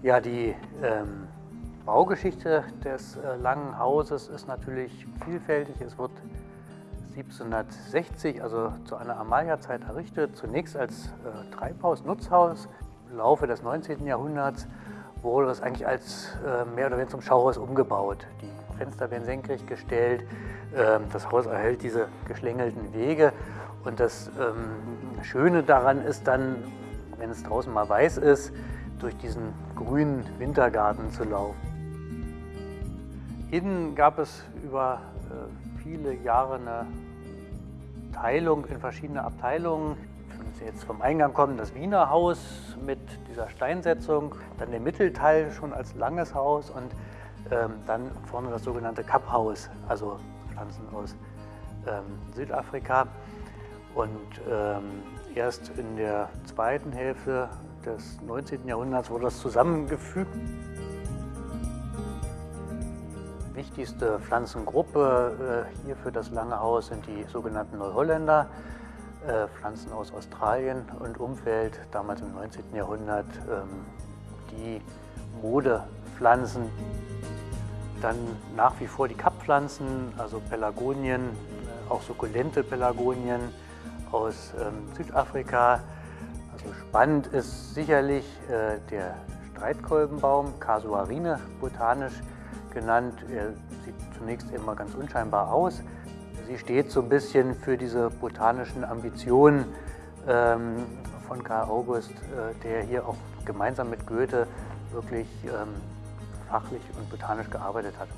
Ja, die ähm, Baugeschichte des äh, Langen Hauses ist natürlich vielfältig. Es wird 1760, also zu einer Amalia-Zeit errichtet, zunächst als äh, Treibhaus, Nutzhaus. Im Laufe des 19. Jahrhunderts wurde es eigentlich als äh, mehr oder weniger zum Schauhaus umgebaut. Die Fenster werden senkrecht gestellt, äh, das Haus erhält diese geschlängelten Wege und das ähm, Schöne daran ist dann, wenn es draußen mal weiß ist, durch diesen grünen Wintergarten zu laufen. Innen gab es über äh, viele Jahre eine Teilung in verschiedene Abteilungen. Wenn Sie jetzt vom Eingang kommen, das Wiener Haus mit dieser Steinsetzung, dann der Mittelteil schon als langes Haus und ähm, dann vorne das sogenannte Kapphaus, also Pflanzen aus ähm, Südafrika. Und ähm, erst in der zweiten Hälfte des 19. Jahrhunderts wurde das zusammengefügt. Wichtigste Pflanzengruppe äh, hier für das Lange Haus sind die sogenannten Neuholländer, äh, Pflanzen aus Australien und Umfeld, damals im 19. Jahrhundert ähm, die Modepflanzen. Dann nach wie vor die Kapppflanzen, also Pelargonien, äh, auch sukkulente Pelargonien aus ähm, Südafrika, spannend ist sicherlich äh, der Streitkolbenbaum, Casuarine botanisch genannt. Er sieht zunächst immer ganz unscheinbar aus. Sie steht so ein bisschen für diese botanischen Ambitionen ähm, von Karl August, äh, der hier auch gemeinsam mit Goethe wirklich ähm, fachlich und botanisch gearbeitet hat.